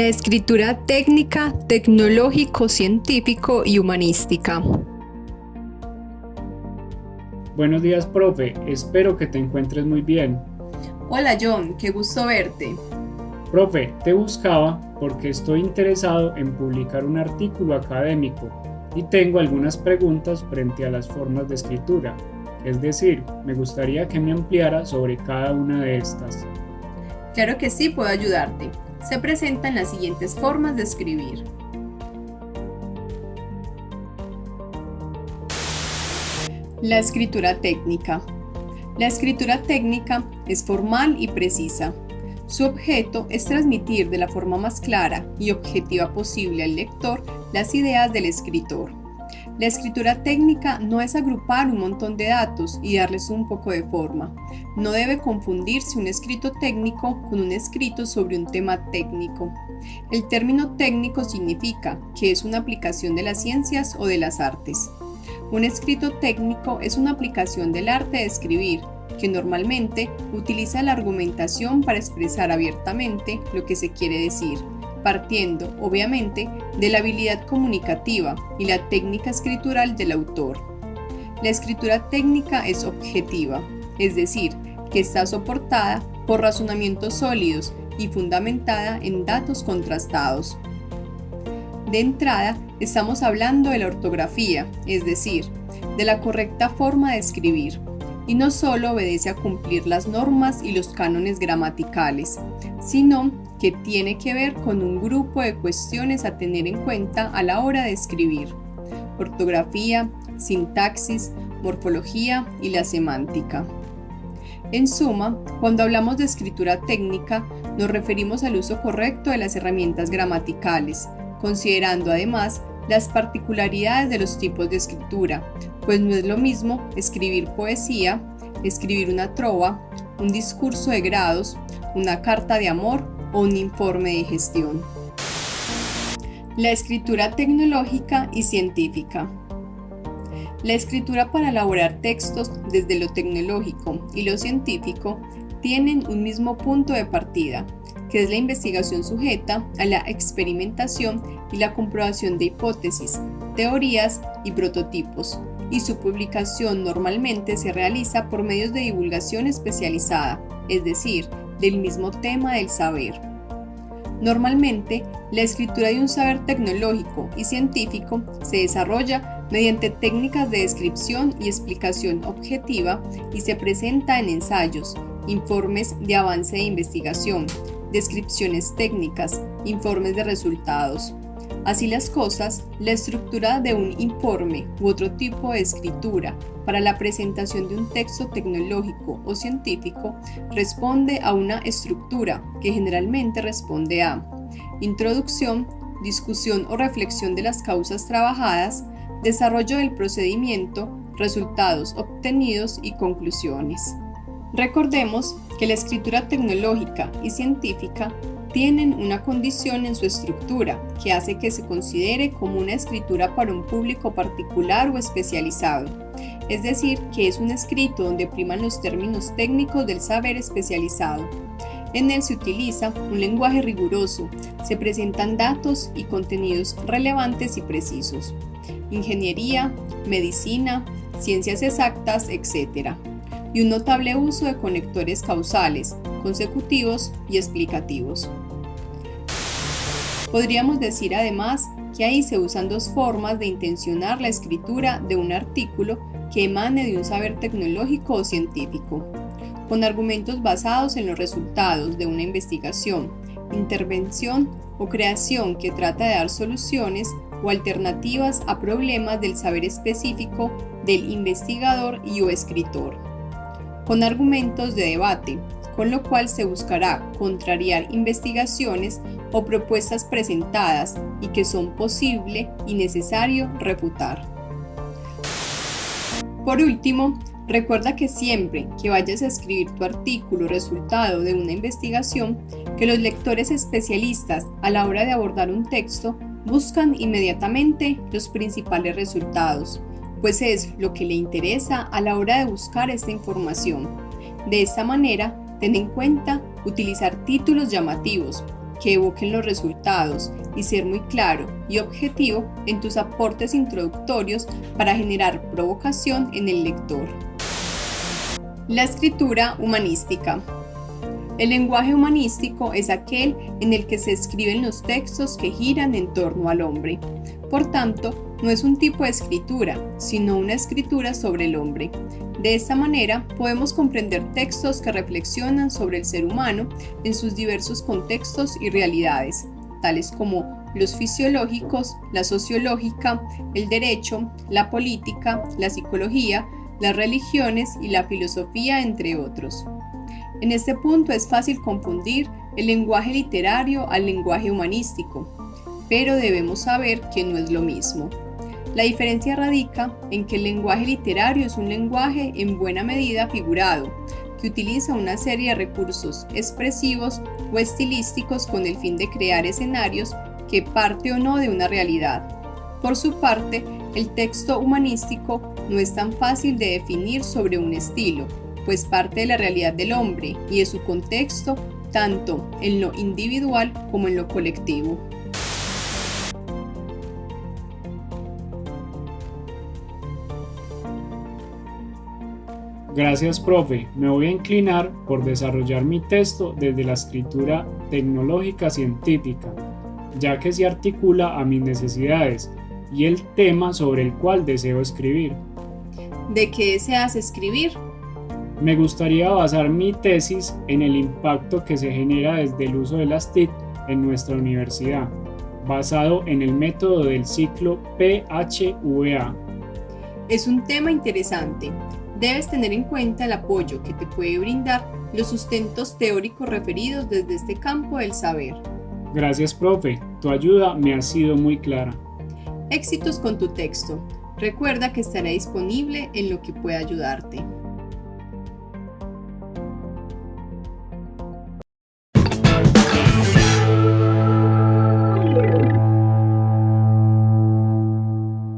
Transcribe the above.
La escritura técnica, tecnológico, científico y humanística. Buenos días, profe. Espero que te encuentres muy bien. Hola, John. Qué gusto verte. Profe, te buscaba porque estoy interesado en publicar un artículo académico y tengo algunas preguntas frente a las formas de escritura. Es decir, me gustaría que me ampliara sobre cada una de estas. Claro que sí, puedo ayudarte se presentan las siguientes formas de escribir. La escritura técnica. La escritura técnica es formal y precisa. Su objeto es transmitir de la forma más clara y objetiva posible al lector las ideas del escritor. La escritura técnica no es agrupar un montón de datos y darles un poco de forma. No debe confundirse un escrito técnico con un escrito sobre un tema técnico. El término técnico significa que es una aplicación de las ciencias o de las artes. Un escrito técnico es una aplicación del arte de escribir, que normalmente utiliza la argumentación para expresar abiertamente lo que se quiere decir partiendo, obviamente, de la habilidad comunicativa y la técnica escritural del autor. La escritura técnica es objetiva, es decir, que está soportada por razonamientos sólidos y fundamentada en datos contrastados. De entrada, estamos hablando de la ortografía, es decir, de la correcta forma de escribir, y no solo obedece a cumplir las normas y los cánones gramaticales, sino que tiene que ver con un grupo de cuestiones a tener en cuenta a la hora de escribir. Ortografía, sintaxis, morfología y la semántica. En suma, cuando hablamos de escritura técnica, nos referimos al uso correcto de las herramientas gramaticales, considerando además las particularidades de los tipos de escritura, pues no es lo mismo escribir poesía, escribir una trova, un discurso de grados, una carta de amor o un informe de gestión. La escritura tecnológica y científica. La escritura para elaborar textos desde lo tecnológico y lo científico tienen un mismo punto de partida, que es la investigación sujeta a la experimentación y la comprobación de hipótesis, teorías y prototipos, y su publicación normalmente se realiza por medios de divulgación especializada, es decir, del mismo tema del saber. Normalmente, la escritura de un saber tecnológico y científico se desarrolla mediante técnicas de descripción y explicación objetiva y se presenta en ensayos, informes de avance de investigación, descripciones técnicas, informes de resultados, Así las cosas, la estructura de un informe u otro tipo de escritura para la presentación de un texto tecnológico o científico responde a una estructura que generalmente responde a introducción, discusión o reflexión de las causas trabajadas, desarrollo del procedimiento, resultados obtenidos y conclusiones. Recordemos que la escritura tecnológica y científica tienen una condición en su estructura que hace que se considere como una escritura para un público particular o especializado, es decir, que es un escrito donde priman los términos técnicos del saber especializado. En él se utiliza un lenguaje riguroso, se presentan datos y contenidos relevantes y precisos. Ingeniería, medicina, ciencias exactas, etc. Y un notable uso de conectores causales, consecutivos y explicativos. Podríamos decir además que ahí se usan dos formas de intencionar la escritura de un artículo que emane de un saber tecnológico o científico, con argumentos basados en los resultados de una investigación, intervención o creación que trata de dar soluciones o alternativas a problemas del saber específico del investigador y o escritor, con argumentos de debate, con lo cual se buscará contrariar investigaciones o propuestas presentadas y que son posible y necesario refutar. Por último, recuerda que siempre que vayas a escribir tu artículo resultado de una investigación, que los lectores especialistas a la hora de abordar un texto buscan inmediatamente los principales resultados, pues es lo que le interesa a la hora de buscar esta información. De esta manera, Ten en cuenta utilizar títulos llamativos, que evoquen los resultados y ser muy claro y objetivo en tus aportes introductorios para generar provocación en el lector. La escritura humanística. El lenguaje humanístico es aquel en el que se escriben los textos que giran en torno al hombre. Por tanto, no es un tipo de escritura, sino una escritura sobre el hombre. De esta manera, podemos comprender textos que reflexionan sobre el ser humano en sus diversos contextos y realidades, tales como los fisiológicos, la sociológica, el derecho, la política, la psicología, las religiones y la filosofía, entre otros. En este punto es fácil confundir el lenguaje literario al lenguaje humanístico, pero debemos saber que no es lo mismo. La diferencia radica en que el lenguaje literario es un lenguaje en buena medida figurado, que utiliza una serie de recursos expresivos o estilísticos con el fin de crear escenarios que parte o no de una realidad. Por su parte, el texto humanístico no es tan fácil de definir sobre un estilo, pues parte de la realidad del hombre y de su contexto tanto en lo individual como en lo colectivo. Gracias, profe. Me voy a inclinar por desarrollar mi texto desde la escritura tecnológica científica, ya que se articula a mis necesidades y el tema sobre el cual deseo escribir. ¿De qué deseas escribir? Me gustaría basar mi tesis en el impacto que se genera desde el uso de las TIC en nuestra universidad, basado en el método del ciclo PHVA. Es un tema interesante debes tener en cuenta el apoyo que te puede brindar los sustentos teóricos referidos desde este campo del saber. Gracias, profe. Tu ayuda me ha sido muy clara. Éxitos con tu texto. Recuerda que estaré disponible en lo que pueda ayudarte.